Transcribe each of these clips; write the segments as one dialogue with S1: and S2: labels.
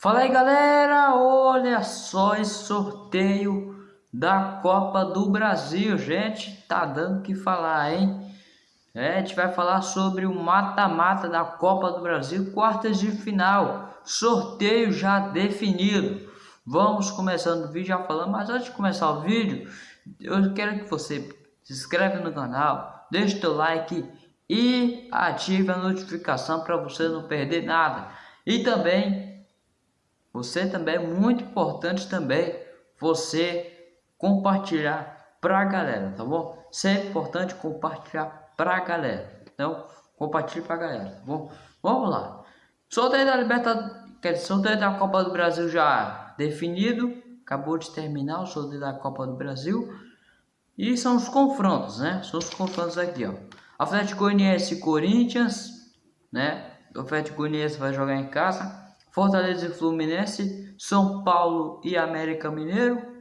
S1: Fala aí galera, olha só esse sorteio da Copa do Brasil, gente, tá dando que falar, hein? É, a gente vai falar sobre o mata-mata da Copa do Brasil, quartas de final, sorteio já definido. Vamos começando o vídeo já falando, mas antes de começar o vídeo, eu quero que você se inscreva no canal, deixe o like e ative a notificação para você não perder nada. E também você também é muito importante também você compartilhar para a galera, tá bom? Sempre importante compartilhar para a galera. Então, compartilhe para a galera, tá bom? Vamos lá. Sorteio da Libertadores, quer dizer, sorteio da Copa do Brasil já definido. Acabou de terminar o sorteio da Copa do Brasil. E são os confrontos, né? São os confrontos aqui, ó. Atlético Goianiense e Corinthians, né? O Atlético Goianiense vai jogar em casa. Fortaleza e Fluminense, São Paulo e América Mineiro,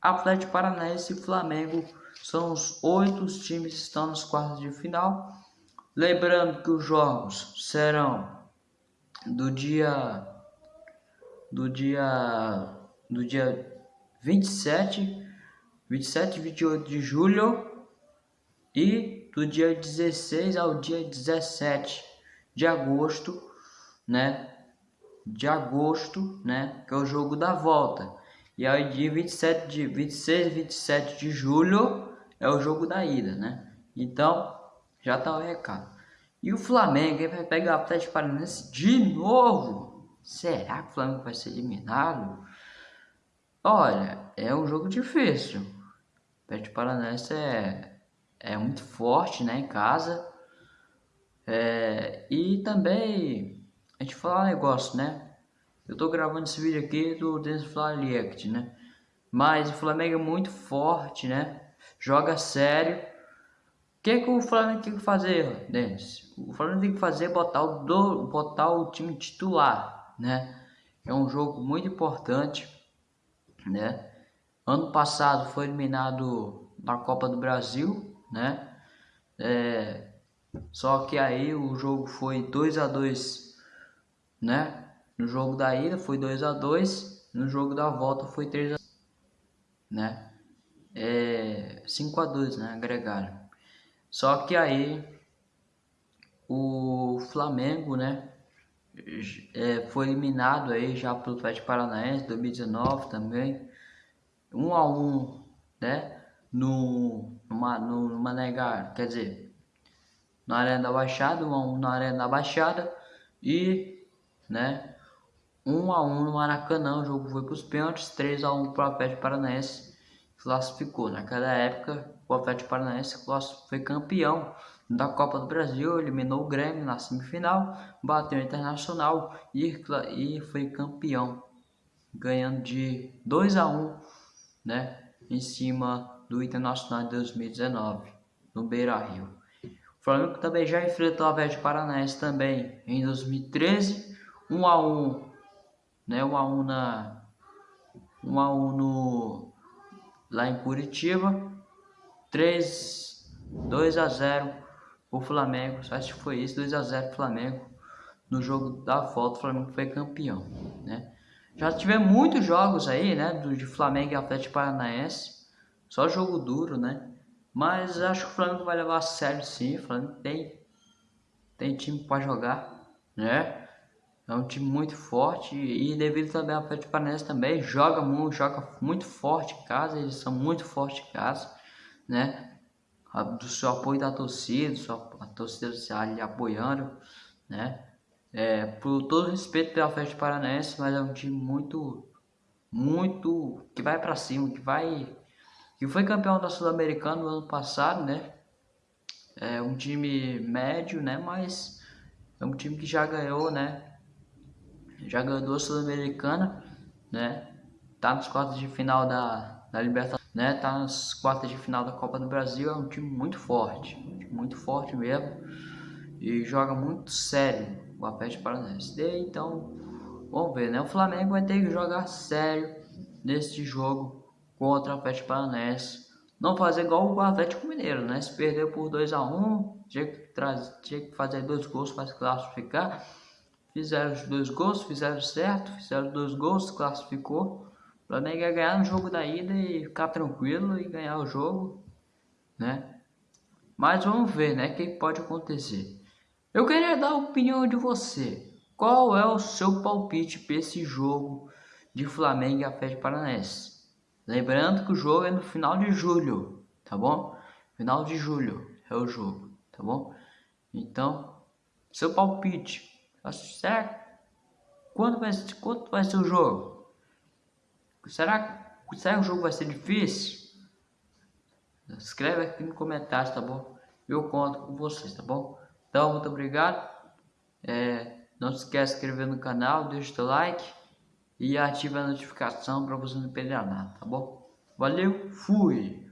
S1: Atlético Paranaense e Flamengo são os oito times que estão nos quartos de final. Lembrando que os jogos serão do dia do dia do dia 27, 27 e 28 de julho e do dia 16 ao dia 17 de agosto, né? De agosto, né, que é o jogo da volta. E aí dia 27 de 26 e 27 de julho é o jogo da ida, né? Então, já tá o recado. E o Flamengo vai pegar o Atlético Paranaense de novo. Será que o Flamengo vai ser eliminado? Olha, é um jogo difícil. O Atlético Paranaense é, é muito forte, né, em casa. É, e também a gente falar um negócio, né? Eu tô gravando esse vídeo aqui do Dennis React, né? Mas o Flamengo é muito forte, né? Joga sério. O que, que o Flamengo tem que fazer, Denis? O Flamengo tem que fazer é botar o, do, botar o time titular, né? É um jogo muito importante, né? Ano passado foi eliminado na Copa do Brasil, né? É, só que aí o jogo foi 2 a 2 né? No jogo da ida foi 2 a 2 no jogo da volta foi 3 a né? É 5 a 2 né? Agregaram. Só que aí o Flamengo, né? É, foi eliminado aí já pelo Atlético Paranaense 2019 também 1 um a 1 um, né no numa, numa negar quer dizer na arena da Baixada 1 um a 1 um na arena da Baixada e né? 1 a 1 no Maracanã, o jogo foi para os pênaltis, 3 a 1 para o Atlético Paranaense classificou. Naquela época, o Atlético Paranaense foi campeão da Copa do Brasil, eliminou o Grêmio na semifinal, bateu o Internacional e, foi campeão, ganhando de 2 a 1, né, em cima do Internacional de 2019, no Beira-Rio. O Flamengo também já enfrentou o Atlético Paranaense também em 2013 1 a 1, né? 1 a 1 na 1 a 1 no lá em Curitiba. 3 2 a 0 o Flamengo. Acho que foi isso, 2 a 0 Flamengo. No jogo da volta, o Flamengo foi campeão, né? Já tivemos muitos jogos aí, né, do de Flamengo e Atlético Paranaense. Só jogo duro, né? Mas acho que o Flamengo vai levar a sério sim. O Flamengo tem tem time para jogar, né? É um time muito forte e devido também ao Atlético Paranaense também joga muito, joga muito forte em casa, eles são muito fortes em casa, né? Do seu apoio da torcida, sua, a torcida ali apoiando, né? É, por todo respeito pelo Atlético Paranaense, mas é um time muito, muito que vai para cima, que vai, que foi campeão da Sul-Americana no ano passado, né? É um time médio, né? Mas é um time que já ganhou, né? Já ganhou a Sul-Americana, né? Tá nos quartos de final da, da Libertadores, né? Tá nas quartas de final da Copa do Brasil, é um time muito forte, muito forte mesmo. E joga muito sério o Atlético Paranaense. então, vamos ver, né? O Flamengo vai ter que jogar sério neste jogo contra o Atlético Paranaense. Não fazer igual o Atlético Mineiro, né? Se perdeu por 2 a 1 um, tinha tinha que fazer dois gols para se classificar fizeram os dois gols, fizeram certo, fizeram dois gols, classificou. O Flamengo ia ganhar no jogo da ida e ficar tranquilo e ganhar o jogo, né? Mas vamos ver, né, o que pode acontecer. Eu queria dar a opinião de você. Qual é o seu palpite para esse jogo de Flamengo e Atlético Paranaense? Lembrando que o jogo é no final de julho, tá bom? Final de julho é o jogo, tá bom? Então, seu palpite, será quando vai, quanto vai ser o jogo? Será, será que o jogo vai ser difícil? Escreve aqui no comentário, tá bom? Eu conto com vocês, tá bom? Então, muito obrigado. É, não se esqueça de se inscrever no canal, deixa o like e ative a notificação para você não perder nada, tá bom? Valeu, fui!